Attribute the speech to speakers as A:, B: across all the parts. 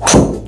A: 오.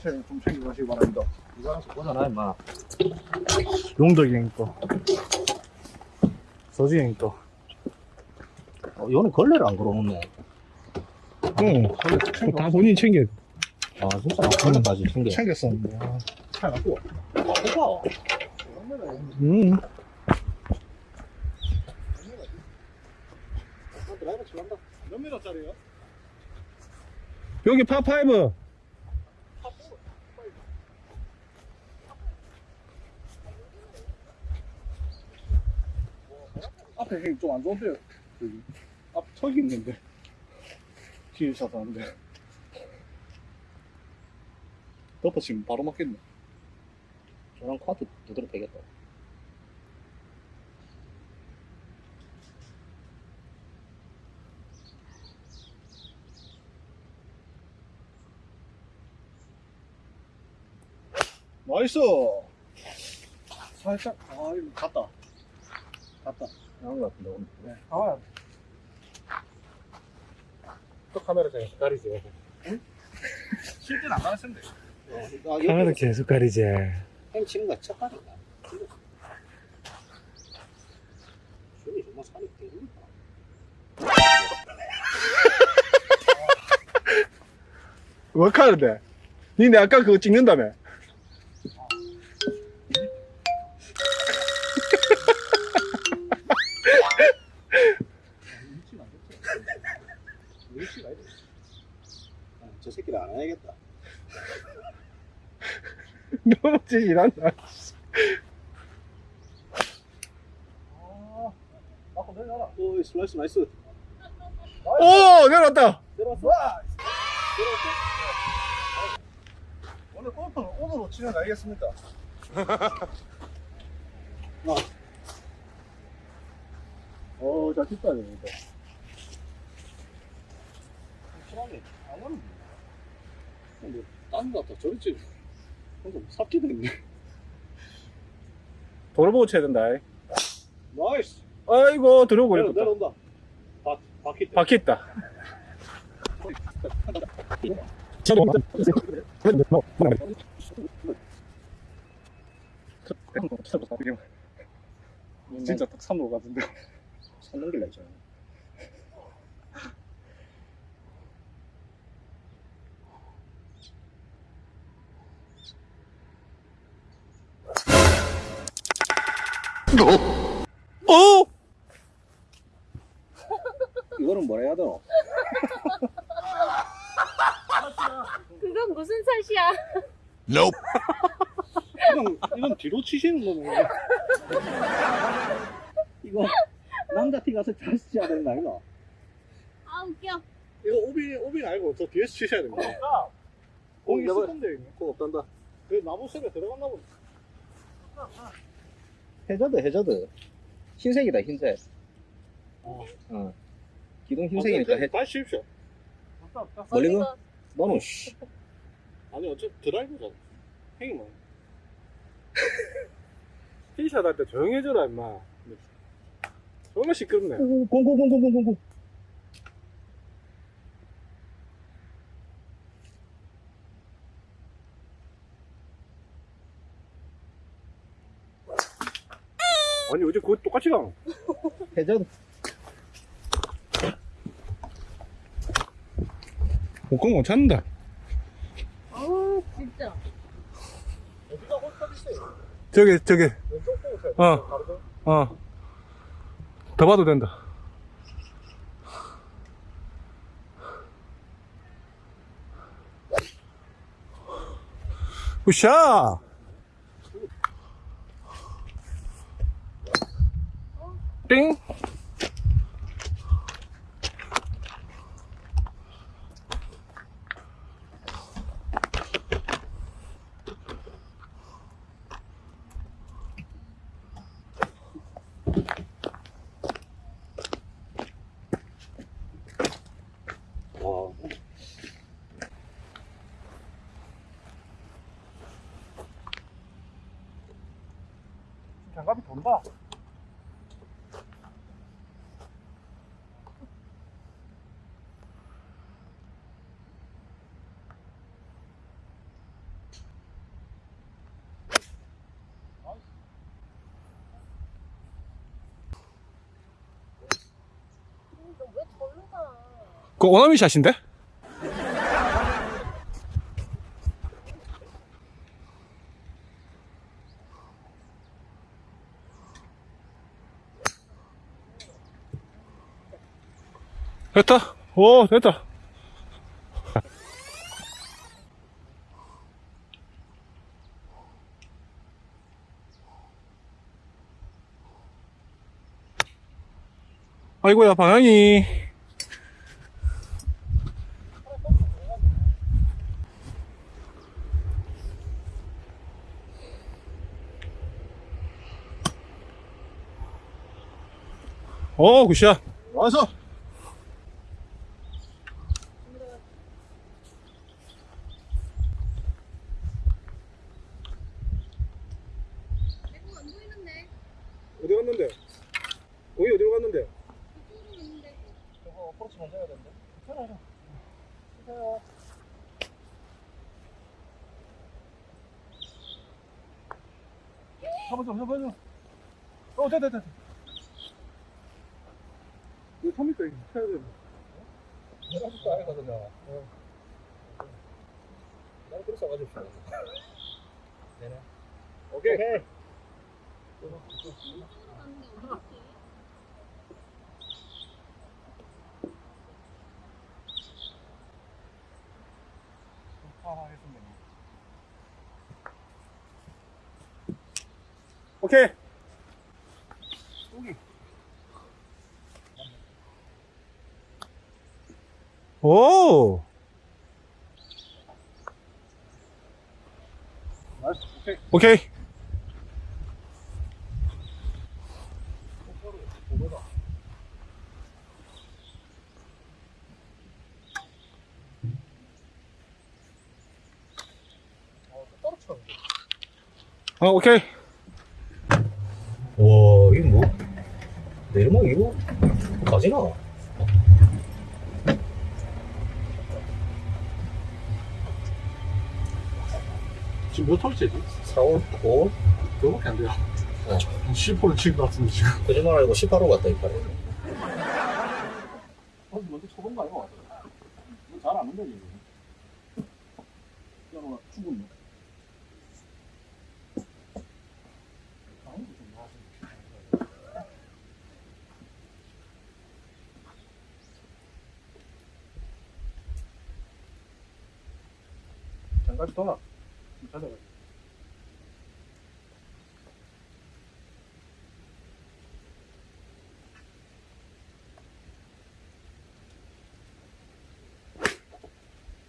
B: 딸기채는 좀 챙겨 가시기 바랍니다.
A: 이거 하나씩 꽂아놔, 임마.
B: 용덕이 형 거. 서지 형 거.
A: 어, 이거는 걸레를 안 걸어놓네.
B: 응. 다 본인이 챙겨,
A: 아, 진짜? 걸레까지 챙겨.
B: 챙겼었는데. 아,
A: 잘 갖고. 와,
B: 음.
A: 드라이버 칠한다.
B: 몇 미터짜리요? 여기 파5. 앞에 형이 좀안 좋은데요. 여기. 앞 턱이 있는데. 뒤에 차서 하는데. 덮어치면 바로 맞겠네.
A: 저랑 카드 두드려 패겠다.
B: 나이스! 살짝, 아, 이거 갔다. 갔다.
A: 나온 것 같은데, 오늘.
B: 네. 아. 또 카메라 제가 가리지. 실제는 안 가르쳤는데.
A: 아, 여기
C: 카메라 계속 가리지.
A: 햄 치는 거첫 발이다. 손이 정말 살이 깨진다.
B: 왜 카는데? 니네 아까 그거 찍는다며?
A: 안 해야겠다.
B: 너무 찌질한다.
A: 오, 슬라이스 나이스.
B: 오! 내려왔다!
A: 들어왔어?
B: 오늘 골프는 오늘로 진행하겠습니다.
A: 어, 잘 쳤다, 이거. 안 데, 딴거 같다. 저리 치. 좀 삽기도 있네.
B: 도로 보고 쳐야 된다.
A: 나이스!
B: 아이고, 들어오고
A: 내려,
B: 이랬다.
A: 내려온다. 바, 바퀴 때.
B: 바퀴 있다. 진짜 딱 3로 같은데.
A: 산 넘길라 했잖아.
B: 오!
A: 이거는 뭐라 해야 되나?
D: 그건 무슨 탓이야?
A: 이건, 이건 뒤로 치시는 거네. 이거, 남자 티 가서 잘 치셔야 되는 거 아니나?
D: 아 웃겨.
B: 이거 오빈, 오빈 알고 저 뒤에서 치셔야 됩니다. 공이 있을 건데.
A: 그거 없단다.
B: 그 나무 속에 들어갔나 보네.
A: 해저드, 해저드. 흰색이다, 흰색.
B: 어.
A: 어. 기둥 흰색이니까 해,
B: 다시 칩시오.
A: 멀리 가? 너는, 씨.
B: 아니, 어차피 드라이브잖아. 행이 뭐. 티샷 할 때 조용히 해줘라, 임마. 정말 시끄럽네.
A: 공공공공공공공.
B: 아니, 어제 그거 똑 같이 가.
A: 해저드.
B: 못건 못 찾는다.
D: 아 진짜.
E: 어디가 있어요?
B: 저기, 저기,
E: 왼쪽 보고.
B: 어.
E: 다르죠?
B: 어. 더 봐도 된다. 으쌰!
D: tem
B: 그 오나미 샷인데? 됐다. 오, 됐다. 아이고야, 방향이. 오, 굿샷.
E: 와서.
D: 내공 안 보이는데.
B: 어디 갔는데? 거기 어디로 갔는데?
D: 이쪽으로 있는데.
E: 저거 어프로치 먼저 해야 되는데. 괜찮아요. 괜찮아요. 잡아줘, 잡아줘. 어, 됐다, 됐다.
B: 3m 이거 쳐야 돼.
E: 내가 줄거 아니거든요. 어. 나는 그렇게 써가지고. 네네. 오케이. 오케이.
B: 오케이. 오.
E: 오케이. 어,
B: 오케이.
A: 와, 이거 뭐? 내리막 이거 가지나?
E: 지금 몇 톨째지?
A: 4월 5월?
E: 그거밖에 안 돼요.
A: 어.
E: 10호를 치는 것 같은데, 지금.
A: 거짓말 아니고 18호 갔다, 이빨에.
E: 어, 먼저 쳐본 거 아니고 잘안 온다, 지금. 야, 너 죽었네. 아이고, 좀 나아지네. 장갑이 돌아. 찾아가.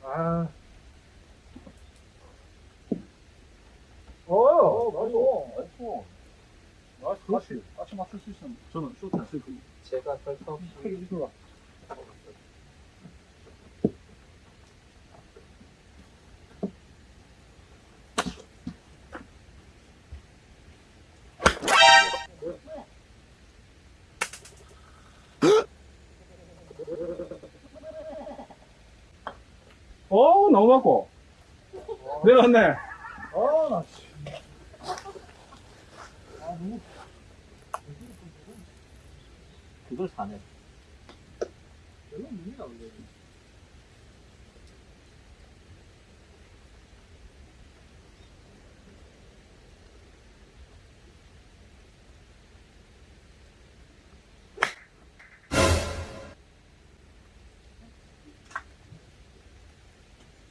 E: 아. 어, 나이스. 나이스. 나이스. 같이, 같이 맞출 수 있으면 저는 쇼트 안쓸 거예요.
A: 제가 펼쳐
E: 팩
B: 맞고. 내려왔네.
E: 아, 나, 씨. 아, 너무.
A: 그걸 사네.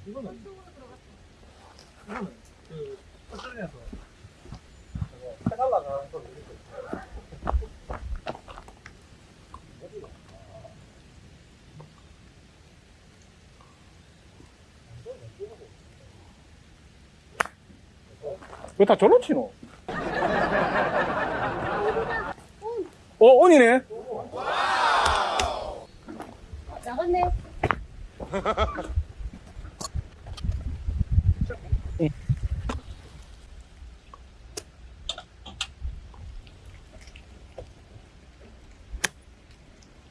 B: 이거는
D: 쪽으로 들어갔어.
B: 이거는 그 오스트레일리아에서 저거 페달 나가는 걸 이렇게 왜다 저로 치노? 어, 온이네?
D: 나갔네.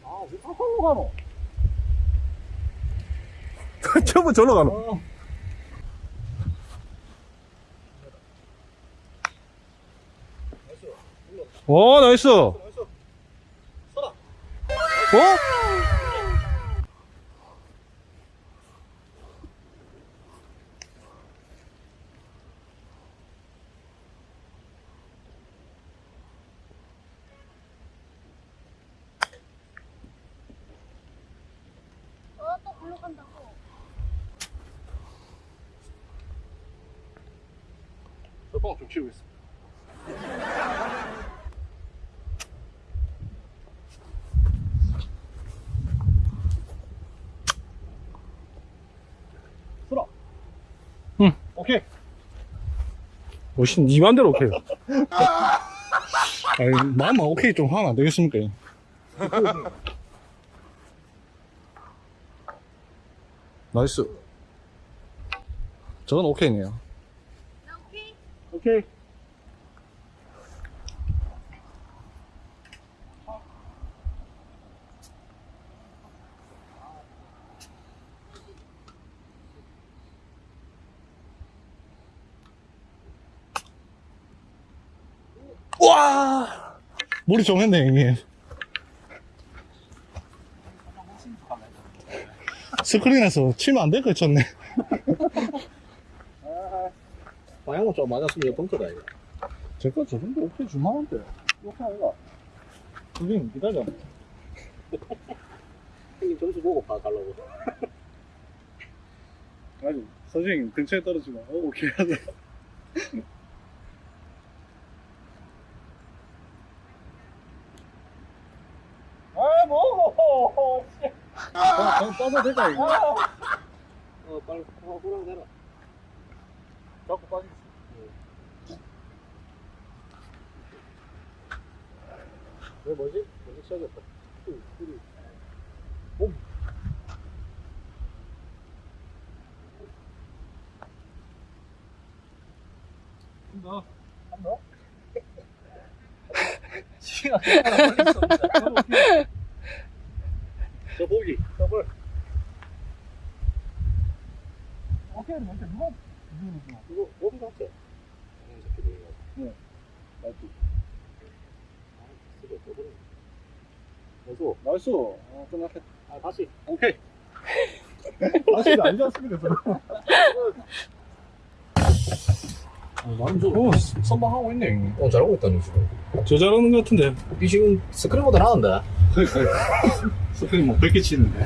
B: 아, 왜 저로 가노?
E: 전부 절로 가노. 오, 나이스. 어?
D: 어, 또 글로 간다 고.
B: 저빵 좀 있어. 쓰라.
E: 응.
B: 오케이.
E: 오신 니 맘대로 오케이. 아니, 마음만 오케이 좀 하면 안 되겠습니까? 나이스. 저건 오케이네요.
D: 나 오케이.
E: 와! 물이 좀 했네, 형님. 스크린에서 치면 안될거 쳤네.
A: 방향은 좀 맞았으면 이거 벙커다, 이거.
B: 제거 저 정도 오케이 줄만한데. 오케이 아이가. 선생님 기다려.
A: 형님 점수 보고 봐, 가려고.
B: 아니, 선생님 근처에 떨어지면, 어, 오케이 하자. 아, 뭐! 아, 그냥 빠져 될까, 이거?
A: 어, 빨리, 어, 호랑 대라.
B: 자꾸 빠지지.
A: 왜 뭐지? 먼저 쳐야겠다. 둘, 둘이.
B: 한다. 한다?
A: 시간
B: 저 보기. 더블. 오케이는 뭔데, 누가, 누가,
A: 이거, 오비 같아. 방향 잡히고 이거.
B: 나이스. 나이스. 어, 끝났다.
A: 아, 다시.
B: 오케이. 다시 아니지 않습니까?
A: 나름 좀.
E: 오, 선방하고 있네.
A: 어, 잘하고 있다니, 지금.
E: 저 잘하는 것 같은데.
A: 이 지금 스크린보다 나은데?
B: 스크린 뭐 100개 치는데.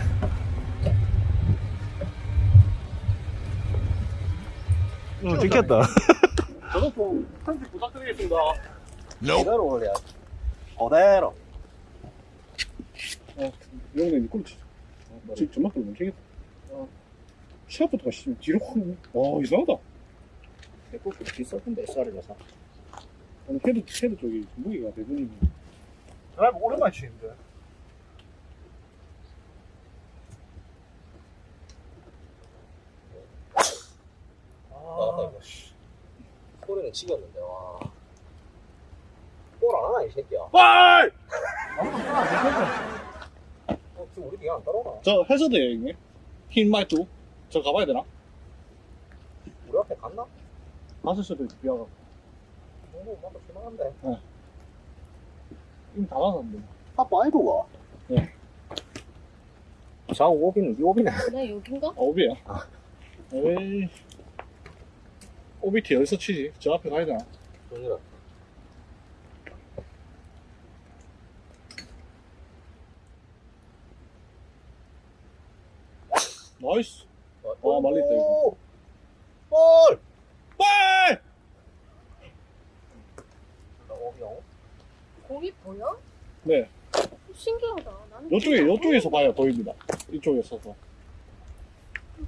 E: 어, 찍혔다.
B: 저도 좀 편집 부탁드리겠습니다.
A: 그대로 올려야 그대로.
B: 어, 니꼴 치죠. 어, 지금 전막도 멈추겠다. 어. 시합부터가 씨, 뒤로 확, 와, 이상하다.
A: 백골프 비쌌던데, SR이라서.
B: 오늘 헤드, 헤드 쪽이 무게가 대부분이. 드라이브 오랜만에 치는데.
A: 아, 이거, 씨. 소리는 치겠는데, 와. 골 안 하나, 이 새끼야.
B: 와!
A: 어, 지금 우리 뒤에 안 따라오나?
B: 저 해저드예요, 형님. 흰 말투. 저 가봐야 되나?
A: 우리 앞에 갔나?
B: 다섯 수도 비하가.
A: 정도 뭔가 실망한데.
B: 이미 다 가서는데.
A: 아빠 아이도가?
B: 네.
A: 자, 오비는, 이 오비네.
D: 나 여긴가?
B: 아, 오비야. 에이. 오비티 어디서 치지? 저 앞에 가야 되나?
A: 정리라.
B: 나이스. 아, 말렸다, 이거.
A: 볼!
B: 빨!
D: 공이 보여?
B: 네.
D: 신기하다. 나는
B: 요쪽에,
D: 진짜
B: 요쪽에서 봐야 보입니다. 이쪽에서도.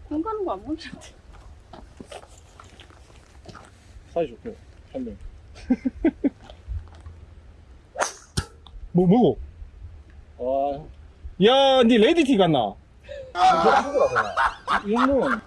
D: 공 가는 거 안 보이는데.
B: 사이 좋고요. 한 명.
F: 뭐, 뭐고?
B: 아,
F: 야, 니 레디티 갔나?
B: 이 정도면.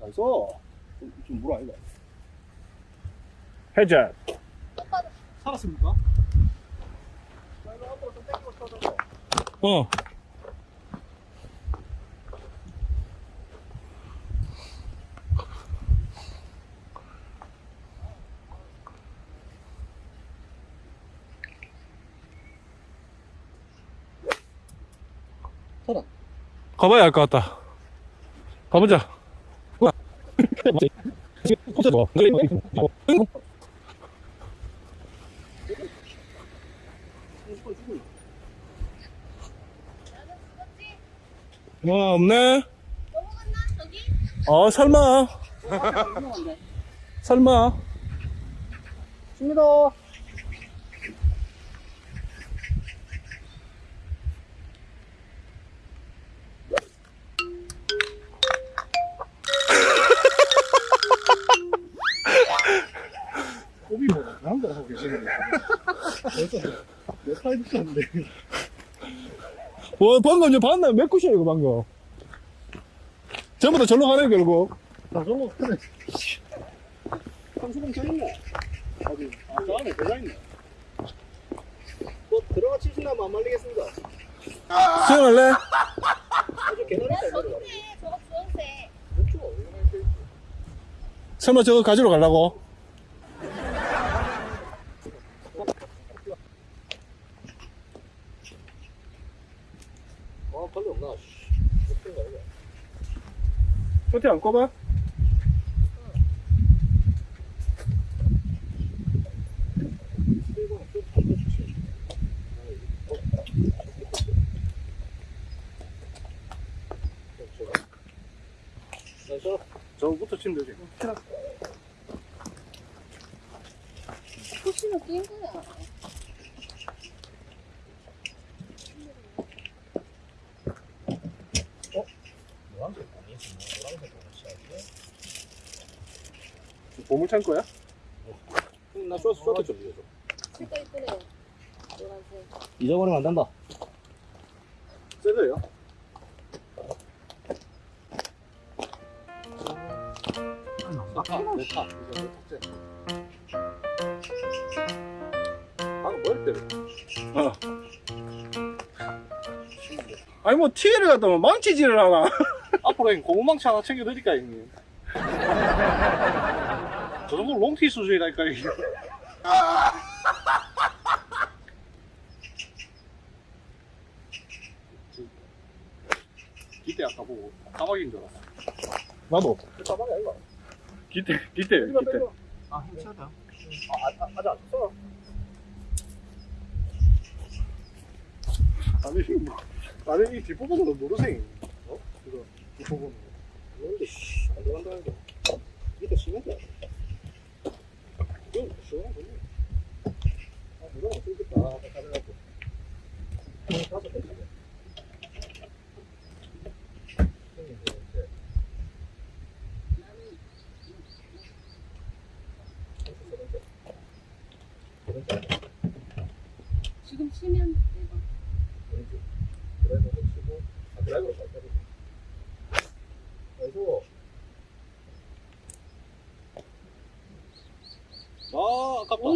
E: 나이스. 좀, 좀 물어, 아이가.
F: 해자.
E: 살았습니까?
F: 어.
B: 살아.
F: 가봐야 알 것 같다. 가보자. 뭐 없네.
D: 넘어갔나? 저기?
F: 어 설마. 설마.
B: 줍니다. 꼬비보다 나은 거 하고 계시는데. 벌써 내 사이드 쳤는데.
F: 와 방금 저 봤나 몇 굿이야 이거 방금. 전부 다 절로 가네 결국.
B: 다 저거 크네.
E: 삼수봉 켜있네. 어디? 아, 저 안에 들어있네.
A: 뭐 들어가 치신다면 안 말리겠습니다.
F: 수영할래?
A: 아주 개나리
D: 저거 주황색.
A: 그렇죠.
F: 설마 저거 가지러 가려고?
A: 아, 빨리 없나? 씨. 어떤 거 아니야?
F: 쇼티 안 꼽아?
A: 나이스.
E: 저부터 치면 되지.
D: 호시는 뛴 거야.
A: 노란색 아니지? 노란색 같이
E: 보물 창 거야?
A: 나 쇼트 쇼트 좀 이겨줘.
D: 색깔 이쁘네요. 노란색.
A: 잊어버리면 안 된다.
E: 세대요? 아, 내 타. 이제 내 탁재. 방금 뭘 때려?
F: 아니 뭐 티를 갖다 뭐 망치질을 하나?
E: 앞으로 형님 고무망치 하나 챙겨드릴까 형님? 저 정도 롱티 수준이라니까 형님. 기대 아까 보고 까마귀인 줄 알았어.
F: 나도.
A: 가방이 아니가.
F: 기대 기대 기대.
A: 아, 힘차다. 아, 아, 아, 아직 안 쳤어.
E: 아니 뭐 아니 이 뒷부분은 모르세요. 어? 이거 뒷부분.
A: 근데 씨, 안 들어간다 이거. 시원한 거 네. 아, 누가 안 쓰겠다. 아, 가져가고. 다섯 개 있네. 형님, 이제
D: 지금 치면 대박.
A: 왼쪽. 드라이버로 치고, 아, 드라이버로 잘 때리고. 그래서,
E: 아 아깝다.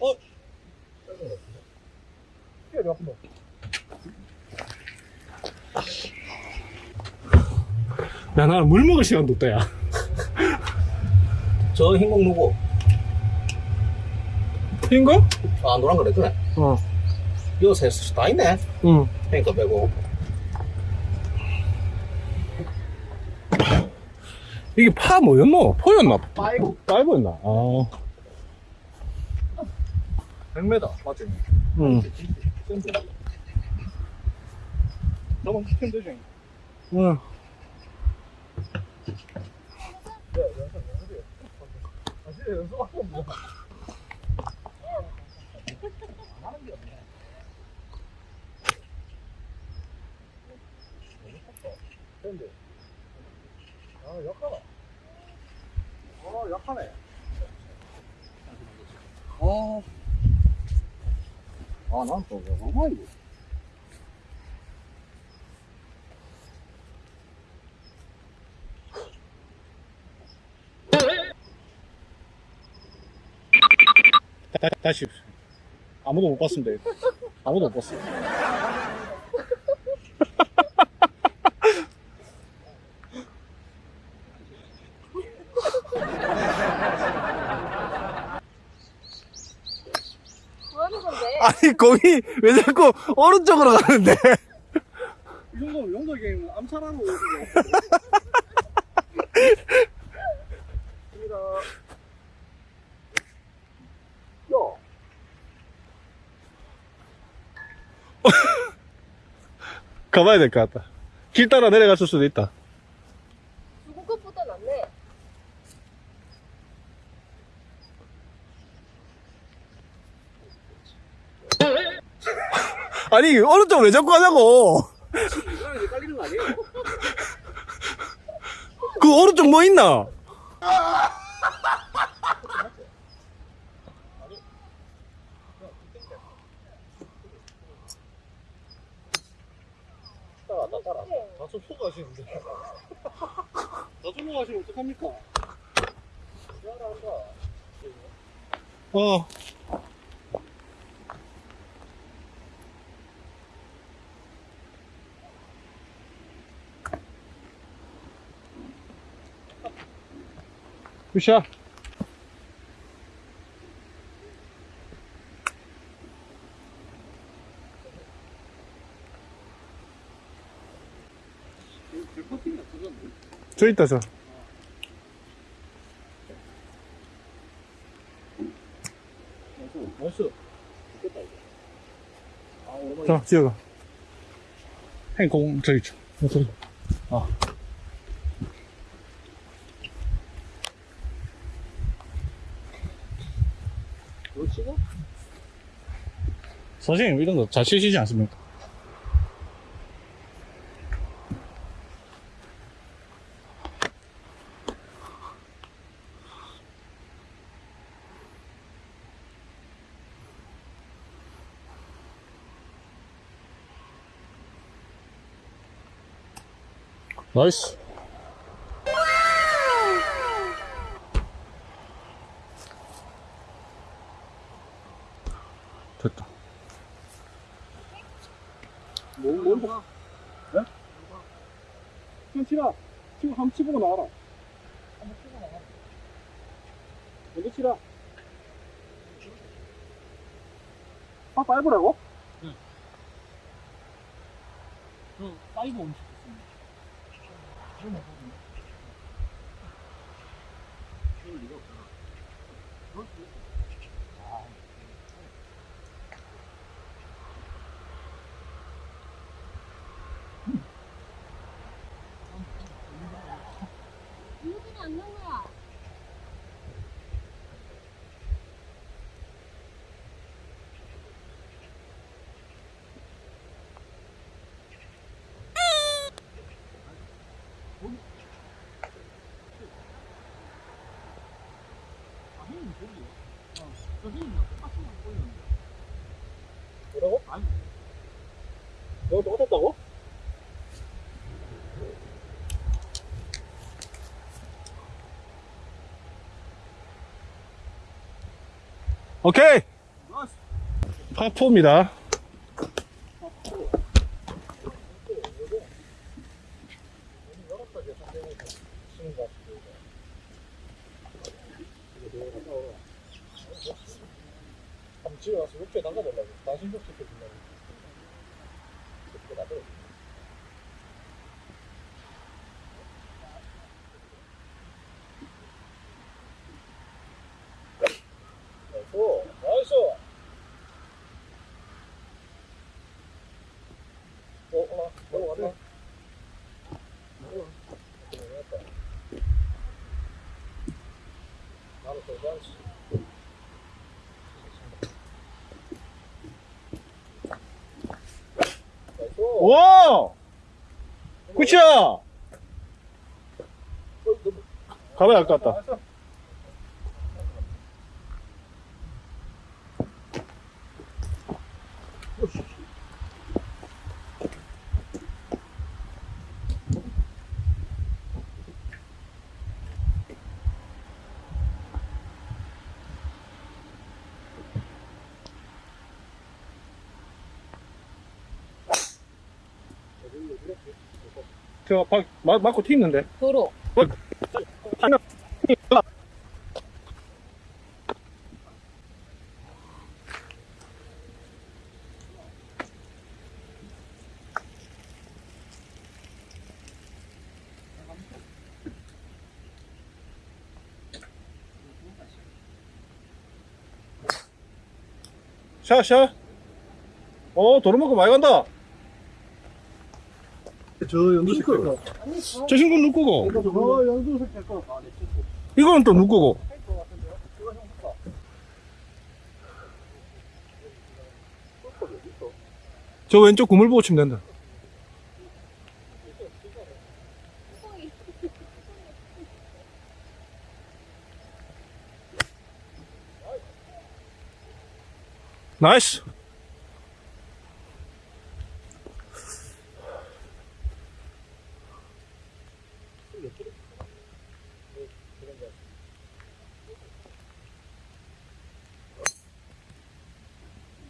A: 거 같은데?
E: 야, 몇 번.
F: 야 나는 물 먹을 시간도 없다 야.
A: 저 흰공 누구?
F: 흰 거?
A: 아, 노란 거 냈더네.
F: 어.
G: 요새 다 있네.
B: 응.
G: 탱커 빼고.
B: 이게 파 뭐였노? 포였나?
G: 파이브.
B: 파이브였나? 아.
G: 100m. 맞지?
B: 응.
H: 저번 시키면 되지.
B: 응.
G: 아, 약하다. 어, 약하네.
A: 아. 아, 난 또, 왜 얼마 이거?
H: 다, 다시. 아무도 못 봤습니다. 아무도 못 봤어.
D: 뭐 하는
B: 거기 왜 자꾸 오른쪽으로 가는데?
A: 이 정도면 용덕이 암살하러 오고.
B: 가봐야 될 것 같다. 길 따라 내려갔을 수도 있다.
D: 죽은 것보다 낫네.
B: 아니, 오른쪽 왜 자꾸
A: 이제 깔리는 거 아니에요?
B: 그 오른쪽 뭐 있나?
G: 따라, 따라, 따라. 다좀 속아시는데.
A: 저절로 가시면 어떡합니까?
B: 어. 굿샷.
A: 제 커팅이 없어졌네.
B: 저 있다, 저.
G: 나이스.
B: 자, 지어가. 행공, 저기 있죠. 어, 저기. 아.
A: 이거 치고?
B: 선생님, 이런 거 잘 치시지 않습니까? nice. 됐다.
A: 뭐, 뭐, 뭐? 네? 그냥 치라. 치고 한번 치보고 나와라. 한번 치고 나와라. 먼저 치라. 아, five라고? 응. 그, 파이브 온시겠습니다 뭐라고? 아니. 너가 똑같았다고?
B: 오케이! 파포입니다.
A: 집에 와서 욕조에 나가보려고. 당신 욕조 시켜준다고. 그거 나도. 나이스. 나이스. 어, 올라. 올라갔다. 올라갔다. 나도 더 잘했어. 나이스.
B: 와! 굿이야!
A: 어,
B: 가봐야 할것 같다. 저, 박, 마, 맞고 튀는데.
D: 도로.
B: 샤, 샤. 어, 도로만큼 많이 간다.
A: 저 연두색 거.
B: 저 친구는 누구고?
A: 저 연두색 거.
B: 이거는 또 누구고? 저 왼쪽 구물 보고 치면 된다. 나이스.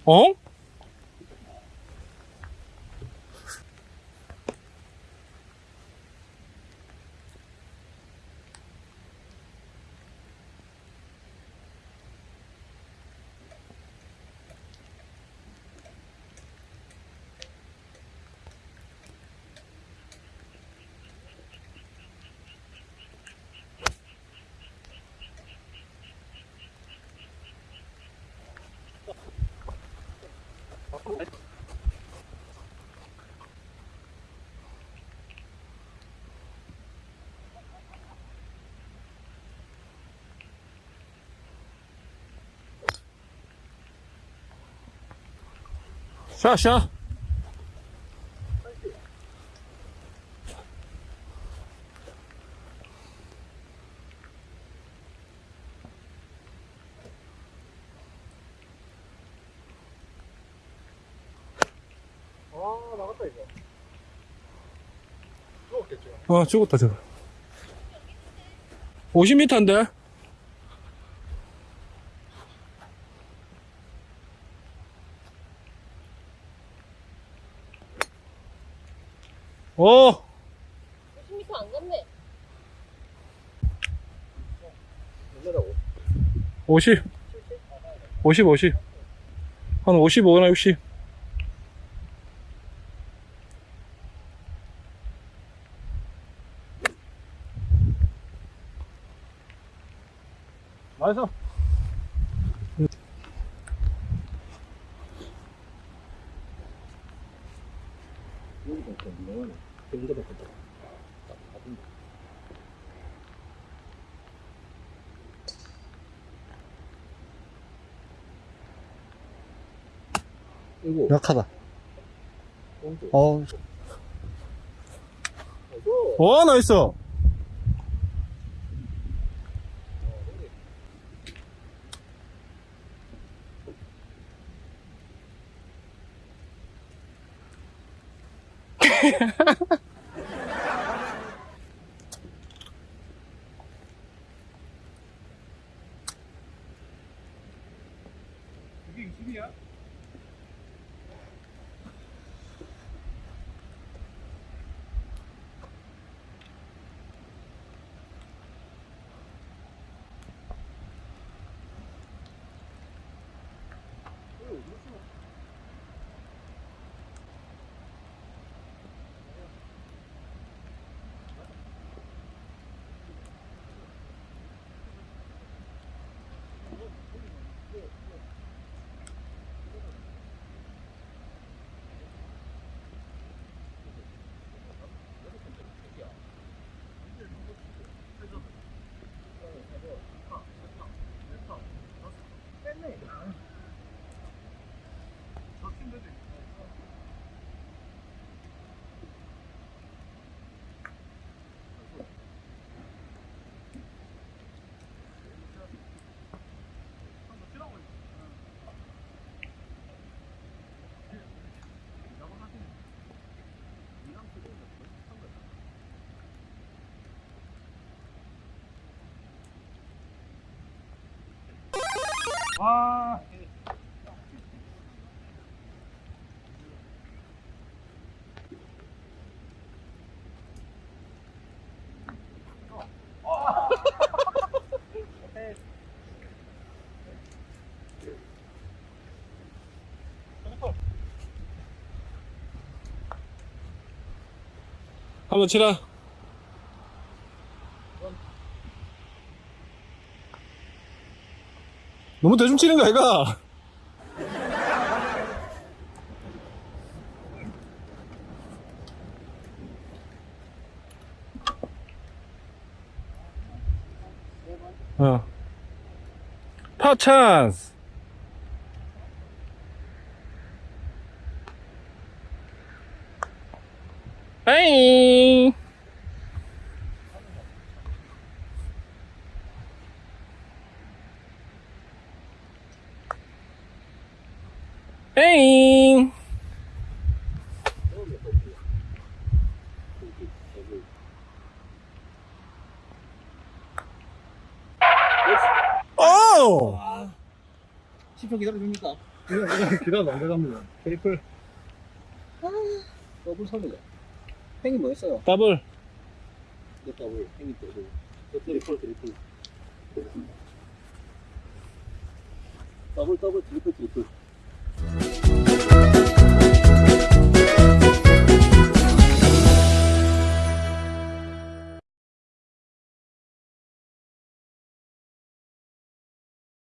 B: 어? 샤, 샤.
A: 아, 나갔다, 이거. 죽었겠죠.
B: 어, 죽었다, 저거. 50m인데? 어,
D: 50m 안 갔네.
A: 얼마라고?
B: 50. 50, 50. 한 55나 60.
A: 나이스. 여기도 또 유명하네. 여기도 바꿨다. 딱 바꾼 거. 이거
F: 약하다. 어,
A: 나이스.
B: 와, 나이스.
E: 이게 20이야?
I: 아.
B: 한번 치라. 너무 대충 치는 거 아이가? 어. 파 찬스. 빠잉. 에잉. 오!
A: 10분 기다려줍니까?
I: 기다려 안 돼갑니다.
A: triple. 더블 선이네. 행이 뭐 했어요?
B: 더블.
A: 내 더블, 행이 더블. 저 triple, triple. 더블, 더블, 트리플, 트리플.